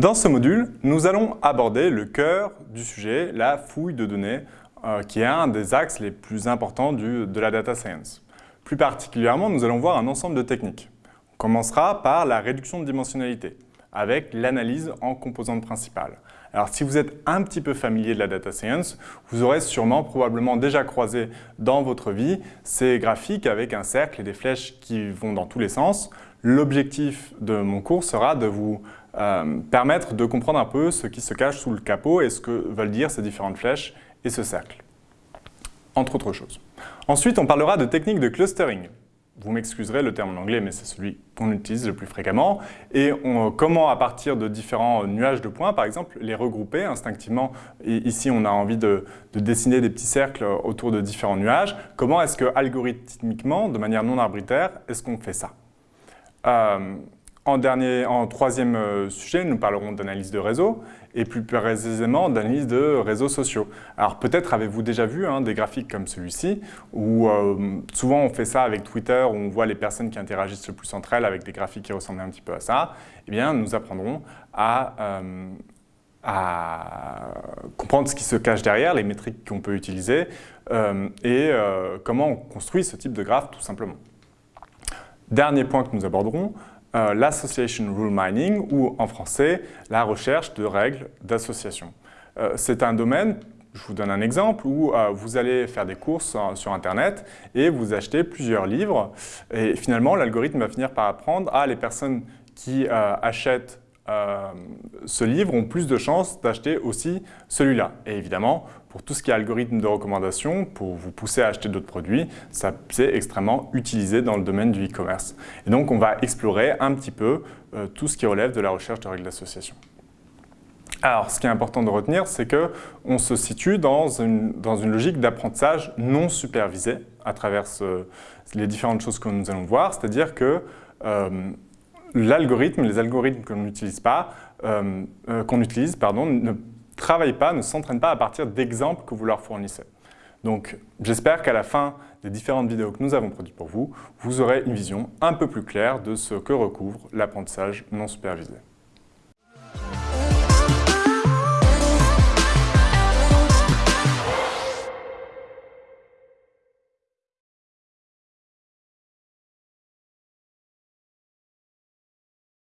Dans ce module, nous allons aborder le cœur du sujet, la fouille de données, euh, qui est un des axes les plus importants de la data science. Plus particulièrement, nous allons voir un ensemble de techniques. On commencera par la réduction de dimensionnalité, avec l'analyse en composantes principales. Alors si vous êtes un petit peu familier de la data science, vous aurez sûrement probablement déjà croisé dans votre vie ces graphiques avec un cercle et des flèches qui vont dans tous les sens. L'objectif de mon cours sera de vous permettre de comprendre un peu ce qui se cache sous le capot et ce que veulent dire ces différentes flèches et ce cercle, entre autres choses. Ensuite, on parlera de techniques de clustering. Vous m'excuserez le terme en anglais, mais c'est celui qu'on utilise le plus fréquemment. Et comment, à partir de différents nuages de points, par exemple, les regrouper instinctivement. Ici, on a envie de, dessiner des petits cercles autour de différents nuages. Comment est-ce que, algorithmiquement, de manière non arbitraire, est-ce qu'on fait ça? Euh, en, dernier, en troisième euh, sujet, nous parlerons d'analyse de réseau et plus précisément d'analyse de réseaux sociaux. Alors peut-être avez-vous déjà vu hein, des graphiques comme celui-ci où euh, souvent on fait ça avec Twitter où on voit les personnes qui interagissent le plus entre elles avec des graphiques qui ressemblent un petit peu à ça. Eh bien, nous apprendrons à, euh, à comprendre ce qui se cache derrière, les métriques qu'on peut utiliser et comment on construit ce type de graphe tout simplement. Dernier point que nous aborderons, euh, l'association rule mining ou en français la recherche de règles d'association. Euh, c'est un domaine, je vous donne un exemple, où euh, vous allez faire des courses sur Internet et vous achetez plusieurs livres et finalement l'algorithme va finir par apprendre à les personnes qui achètent ce livre ont plus de chances d'acheter aussi celui-là. Et évidemment, pour tout ce qui est algorithme de recommandation, pour vous pousser à acheter d'autres produits, c'est extrêmement utilisé dans le domaine du e-commerce. Et donc, on va explorer un petit peu euh, tout ce qui relève de la recherche de règles d'association. Alors, ce qui est important de retenir, c'est qu'on se situe dans une, dans une logique d'apprentissage non supervisé à travers les différentes choses que nous allons voir, c'est-à-dire que euh, l'algorithme, les algorithmes qu'on n'utilise pas, euh, qu'on utilise, ne travaillent pas, ne s'entraînent pas à partir d'exemples que vous leur fournissez. Donc, j'espère qu'à la fin des différentes vidéos que nous avons produites pour vous, vous aurez une vision un peu plus claire de ce que recouvre l'apprentissage non supervisé.